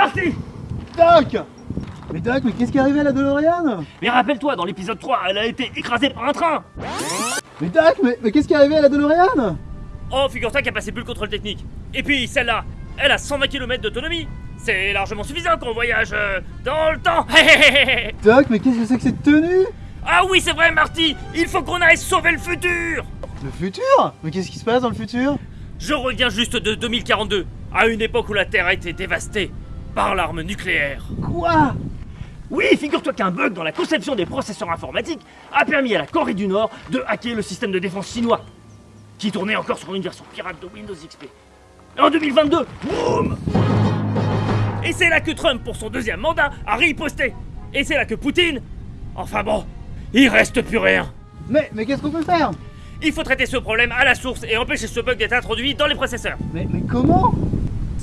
Parti! Doc! Mais Doc, mais qu'est-ce qui est arrivé à la DeLorean? Mais rappelle-toi, dans l'épisode 3, elle a été écrasée par un train! Mais Doc, mais, mais qu'est-ce qui est arrivé à la DeLorean? Oh, figure-toi qu'elle passait plus le contrôle technique. Et puis, celle-là, elle a 120 km d'autonomie. C'est largement suffisant qu'on voyage euh, dans le temps. Doc, mais qu'est-ce que c'est que cette tenue? Ah oui, c'est vrai, Marty Il faut qu'on aille sauver le futur! Le futur? Mais qu'est-ce qui se passe dans le futur? Je reviens juste de 2042, à une époque où la Terre a été dévastée par l'arme nucléaire. Quoi? Oui, figure-toi qu'un bug dans la conception des processeurs informatiques a permis à la Corée du Nord de hacker le système de défense chinois, qui tournait encore sur une version pirate de Windows XP. En 2022, boum Et c'est là que Trump, pour son deuxième mandat, a riposté. Et c'est là que Poutine... Enfin bon, il reste plus rien. Mais, mais qu'est-ce qu'on peut faire? Il faut traiter ce problème à la source et empêcher ce bug d'être introduit dans les processeurs. Mais, mais comment?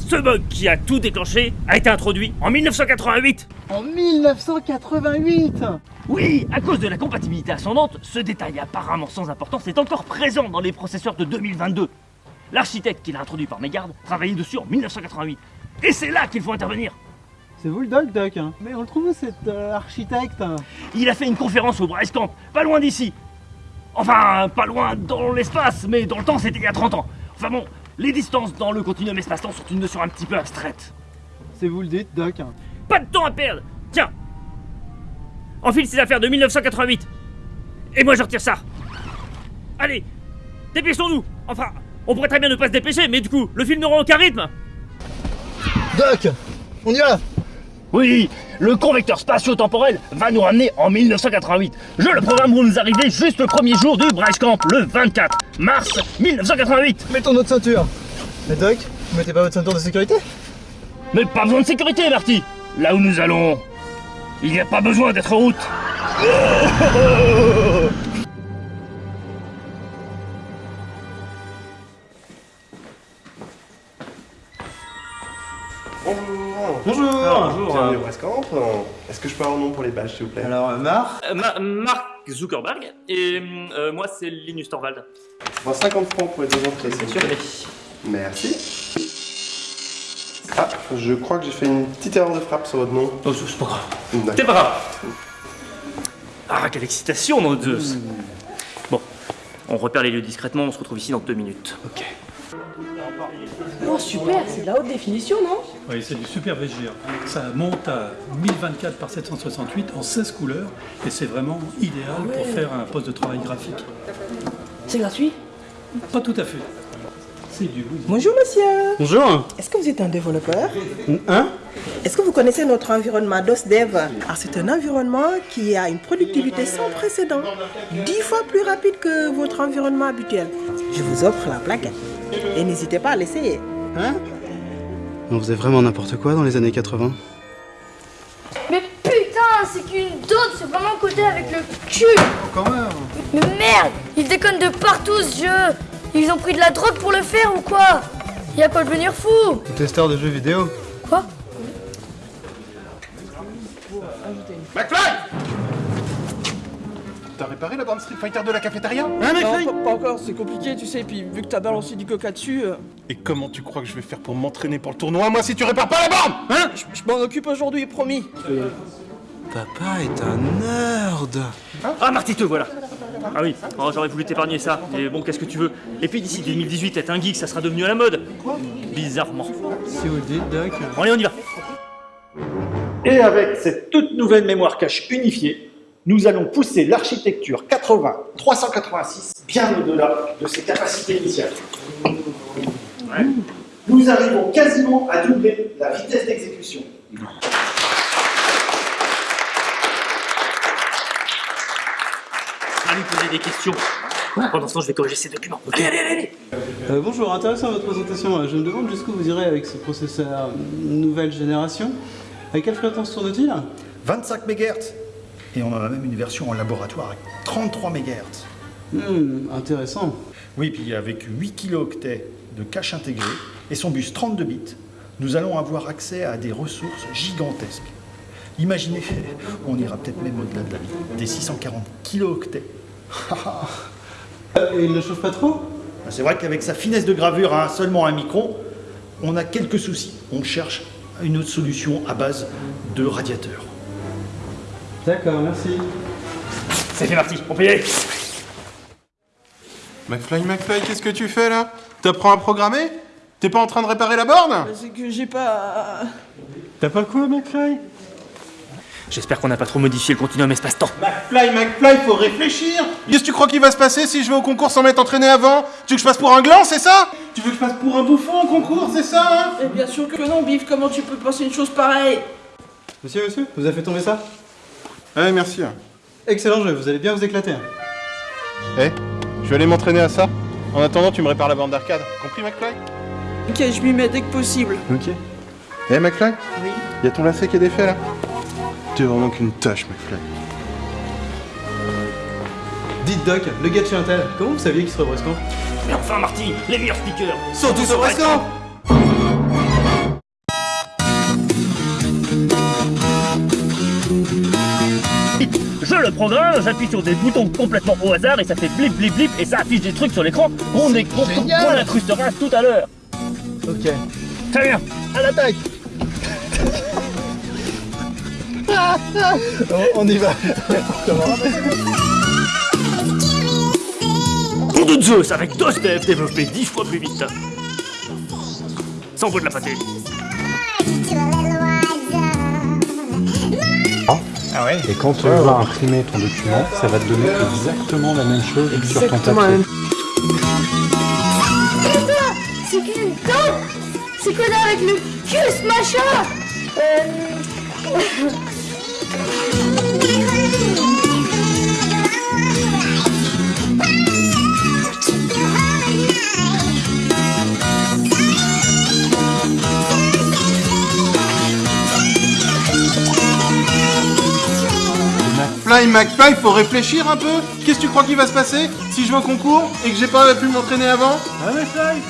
Ce bug qui a tout déclenché a été introduit en 1988. En 1988 Oui, à cause de la compatibilité ascendante, ce détail apparemment sans importance est encore présent dans les processeurs de 2022. L'architecte qui l'a introduit par mégarde travaillait dessus en 1988. Et c'est là qu'il faut intervenir. C'est vous le doc, Doc hein Mais on le trouve cet euh, architecte? Il a fait une conférence au Bryce Camp, pas loin d'ici. Enfin, pas loin dans l'espace, mais dans le temps, c'était il y a 30 ans. Enfin bon, les distances dans le continuum espace-temps sont une notion un petit peu abstraite. C'est vous le dites, Doc. Hein Pas de temps à perdre. Tiens. Enfile ces affaires de 1988 Et moi je retire ça. Allez Dépêchons-nous Enfin, on pourrait très bien ne pas se dépêcher, mais du coup, le film n'aura aucun rythme Doc On y va Oui, le convecteur spatio-temporel va nous ramener en 1988. Je le programme pour nous arriver juste le premier jour du Bryce Camp, le 24 mars 1988. Mettons notre ceinture Mais Doc, vous mettez pas votre ceinture de sécurité? Mais pas besoin de sécurité, Marty Là où nous allons, il n'y a pas besoin d'être en route. Bonjour Bienvenue au Brascamp. Est-ce que je peux avoir un nom pour les badges, s'il vous plaît? Alors, euh, Mar Euh, Ma- Mark Zuckerberg et euh, moi c'est Linus Torvald. Bon, 50 francs pour les deux entrées, c'est sûr. Merci. Ah, je crois que j'ai fait une petite erreur de frappe sur votre nom. Oh, c'est pas grave. C'est pas grave. Ah, quelle excitation, mon dieu. Bon, on repère les lieux discrètement, on se retrouve ici dans deux minutes. Ok. Oh super, c'est de la haute définition, non? Oui, c'est du super VGA. Ça monte à 1024 par 768 en 16 couleurs et c'est vraiment idéal pour faire un poste de travail graphique. C'est gratuit? Pas tout à fait. Bonjour monsieur, Bonjour. Est-ce que vous êtes un développeur? Hein? Est-ce que vous connaissez notre environnement DOSDEV Alors c'est un environnement qui a une productivité sans précédent, 10 fois plus rapide que votre environnement habituel. Je vous offre la plaquette. Et n'hésitez pas à l'essayer. Hein? On faisait vraiment n'importe quoi dans les années 80 Mais putain, c'est qu'une dode, c'est vraiment côté avec le cul. Quand même. Mais merde Ils déconnent de partout ce jeu Ils ont pris de la drogue pour le faire ou quoi Y a pas de devenir fou Testeur de jeux vidéo. Quoi T'as réparé la bande Street Fighter de la cafétéria? Hein, Non, pas, pas encore, c'est compliqué, tu sais, puis vu que t'as balancé du coca dessus, euh, Et comment tu crois que je vais faire pour m'entraîner pour le tournoi, moi, si tu répares pas la bande? Hein? Je, je m'en occupe aujourd'hui, promis. Papa est un nerd. Ah, Marty, te voilà. Ah oui, oh, j'aurais voulu t'épargner ça. Mais bon, qu'est-ce que tu veux? Et puis d'ici 2018, être un geek, ça sera devenu à la mode. Bizarrement. Vous le dites, Doc. Bon, allez, on y va. Et avec cette toute nouvelle mémoire cache unifiée, nous allons pousser l'architecture 80-386 bien au-delà de ses capacités initiales. Nous arrivons quasiment à doubler la vitesse d'exécution. Allez, poser des questions. Pendant ce temps, je vais corriger ces documents. Allez, allez, allez, allez. Euh, bonjour, intéressant votre présentation. Euh, Je me demande jusqu'où vous irez avec ce processeur euh, nouvelle génération. À quelle fréquence tourne-t-il? 25 MHz. Et on en a même une version en laboratoire avec 33 MHz. Hmm, intéressant. Oui, puis avec 8 kilooctets de cache intégrée et son bus 32 bits, nous allons avoir accès à des ressources gigantesques. Imaginez, on ira peut-être même au-delà de la vie, des 640 kilooctets. Euh, et il ne chauffe pas trop? C'est vrai qu'avec sa finesse de gravure à seulement un micron, on a quelques soucis. On cherche une autre solution à base de radiateur. D'accord, merci. C'est fait Marty, on peut y aller. McFly, McFly, qu'est-ce que tu fais là? T'apprends à programmer? T'es pas en train de réparer la borne? Bah, C'est que j'ai pas... T'as pas quoi, McFly? J'espère qu'on n'a pas trop modifié le continuum espace-temps. McFly, McFly, faut réfléchir Qu'est-ce que tu crois qu'il va se passer si je vais au concours sans m'être entraîné avant Tu veux que je passe pour un gland, c'est ça Tu veux que je passe pour un bouffon au concours, c'est ça hein Eh bien sûr que non, Biff, comment tu peux penser une chose pareille Monsieur, monsieur, vous avez fait tomber ça Ouais, merci. Excellent jeu, vous allez bien vous éclater. hein. Eh, je vais aller m'entraîner à ça. En attendant, tu me répares la bande d'arcade. Compris, McFly? Ok, je m'y mets dès que possible. Ok. Eh, McFly? Oui. Y a ton lacet qui est défait là? T'es vraiment qu'une tâche, McFly. Dites Doc, le gars de chez Intel, comment vous saviez qu'il serait au Brescan Mais enfin Marty, les meilleurs speakers Sont tous au Brescan Je le programme, j'appuie sur des boutons complètement au hasard et ça fait blip blip blip et ça affiche des trucs sur l'écran qu'on est- qu'on- qu'on incrustera tout à l'heure. Ok. Très bien. À l'attaque on, on y va. Pour de Zeus avec DOS-Dev développé 10 fois plus vite. Sans vaut de la pâté. Et quand tu vas imprimer ton document, ça va te donner exactement la même chose sur ton papier. C'est qu'une C'est codé avec le cul, ce machin? Euh... McFly, McFly, faut réfléchir un peu. Qu'est-ce que tu crois qu'il va se passer si je vais au concours et que j'ai pas pu m'entraîner avant? Ah, McFly